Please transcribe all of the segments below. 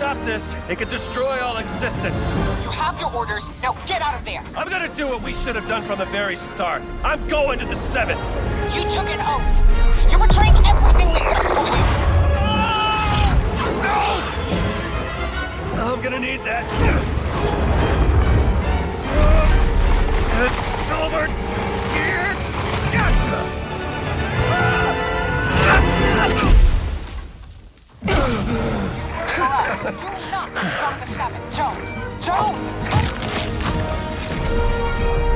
orders. It could destroy all existence. You have your orders. Now get out of there. I'm gonna do what we should have done from the very start. I'm going to the Seven. You took an oath. You're betraying everything we stood for you. I'm gonna need that. Over here. Gotcha. Alright, do not become the Seven. Jones. Jones! Healy!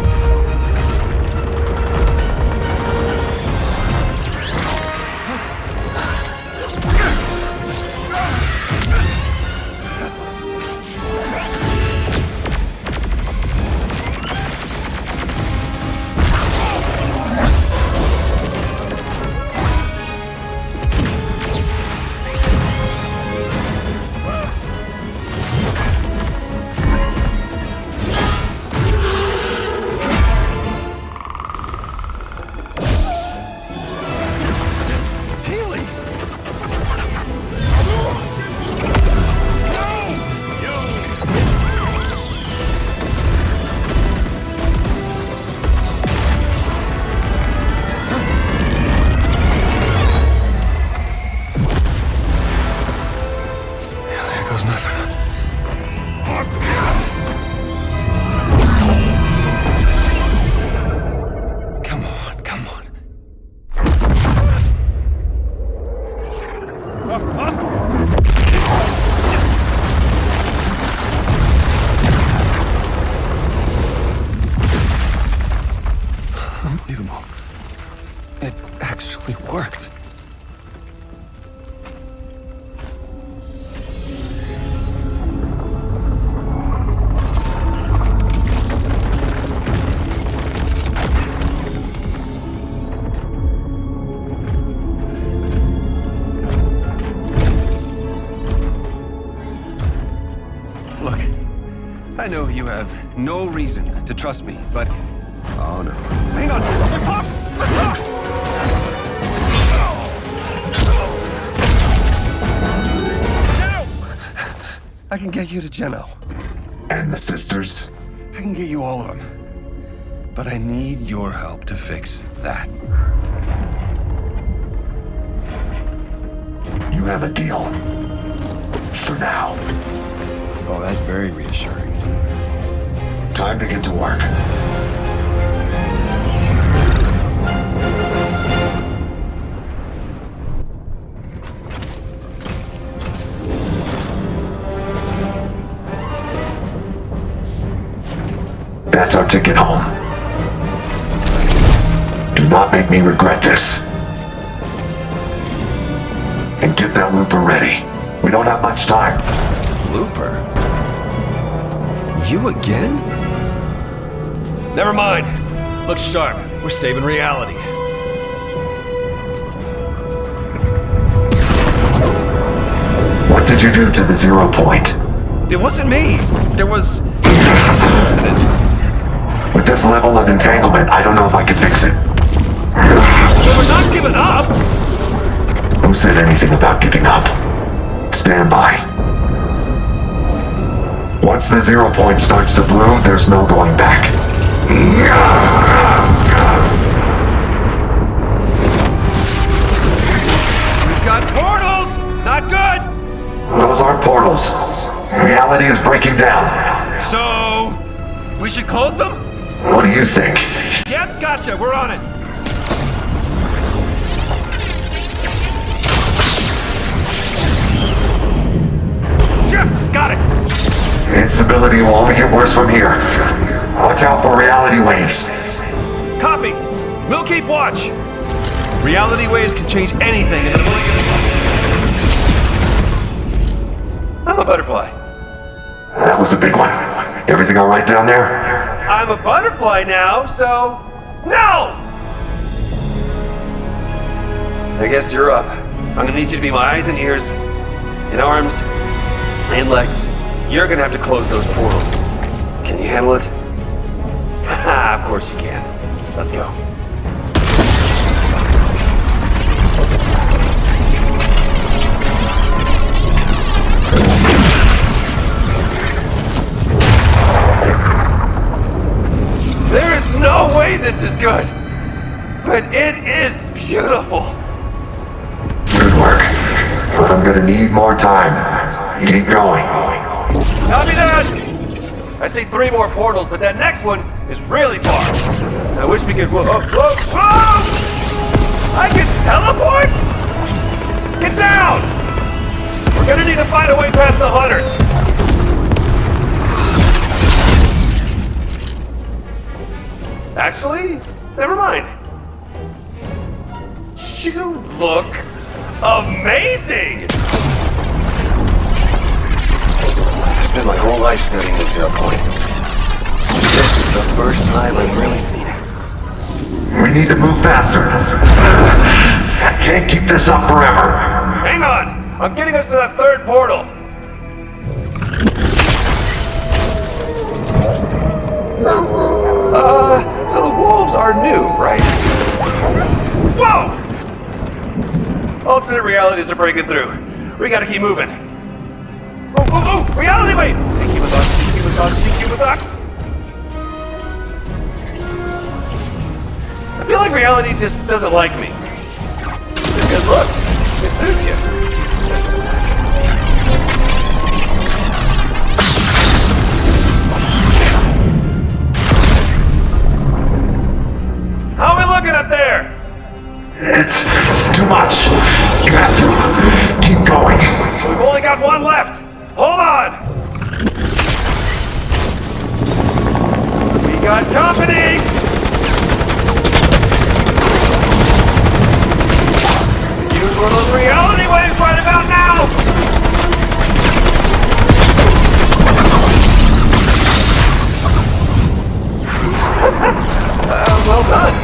You have no reason to trust me, but... Oh, no. Hang on! Let's talk! Let's talk! Geno! I can get you to Geno. And the sisters? I can get you all of them. But I need your help to fix that. You have a deal. For now. Oh, that's very reassuring. Time to get to work. That's our ticket home. Do not make me regret this. And get that looper ready. We don't have much time. Looper? You again? Never mind. Look sharp. We're saving reality. What did you do to the zero point? It wasn't me. There was... an incident. With this level of entanglement, I don't know if I can fix it. We're not giving up! Who said anything about giving up? Stand by. Once the zero point starts to bloom, there's no going back. We've got portals! Not good! Those aren't portals. Reality is breaking down. So... We should close them? What do you think? Yep, gotcha. We're on it. Yes, got it! Instability will only get worse from here. Watch out for reality waves. Copy! We'll keep watch! Reality waves can change anything in the blink of I'm a butterfly. That was a big one. Everything all right down there? I'm a butterfly now, so... No! I guess you're up. I'm gonna need you to be my eyes and ears, and arms, and legs. You're gonna have to close those portals. Can you handle it? Ah, of course you can. Let's go. There is no way this is good, but it is beautiful. Good work, but I'm gonna need more time. Keep going. Copy that! I see three more portals, but that next one is really far. I wish we could. Whoa, whoa, whoa, whoa! I can teleport? Get down! We're gonna need to find a way past the hunters. Actually, never mind. You look amazing! Spent my whole life studying the zero point. This is the first time I've really seen it. We need to move faster. I can't keep this up forever. Hang on! I'm getting us to that third portal! Uh, so the wolves are new, right? Whoa! Alternate realities are breaking through. We gotta keep moving. Reality! Hey, keep with us, keep with us, keep with us! I feel like reality just doesn't like me. Because look, it suits you. Company. Reality waves right about now. uh, well done.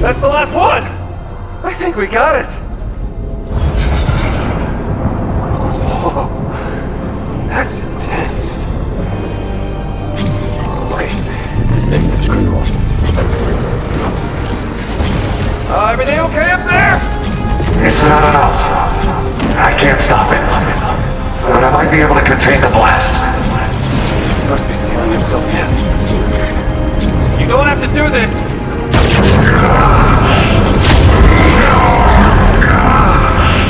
That's the last one! I think we got it! Everything okay up there? It's not enough. I can't stop it. But I might be able to contain the blast. You must be stealing yourself in. You don't have to do this!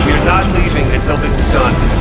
We're not leaving until this is done.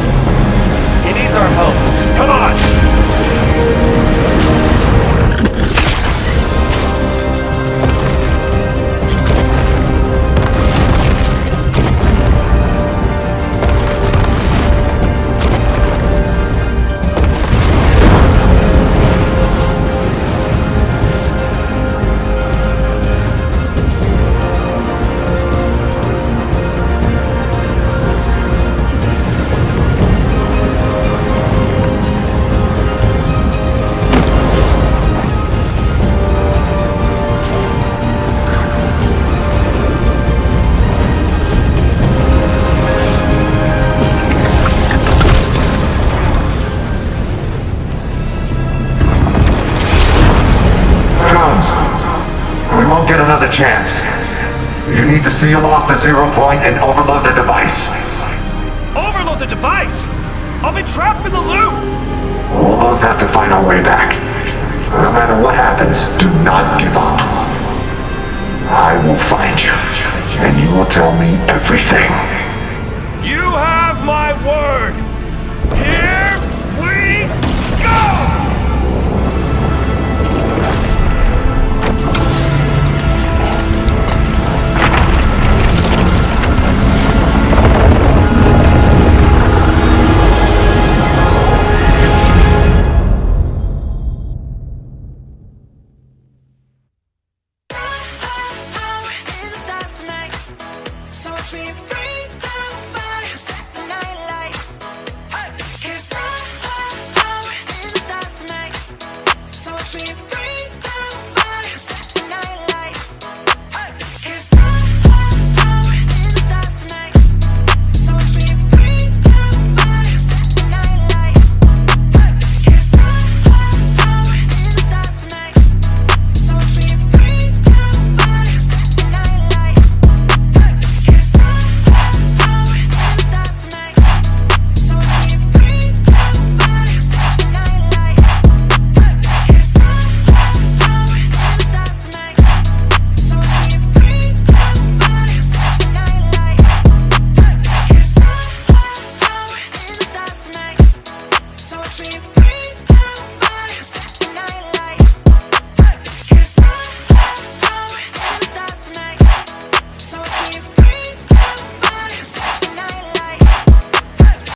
chance. You need to seal off the zero point and overload the device. Overload the device? I'll be trapped in the loop! We'll both have to find our way back. No matter what happens, do not give up. I will find you, and you will tell me everything. You have my word! Here we go!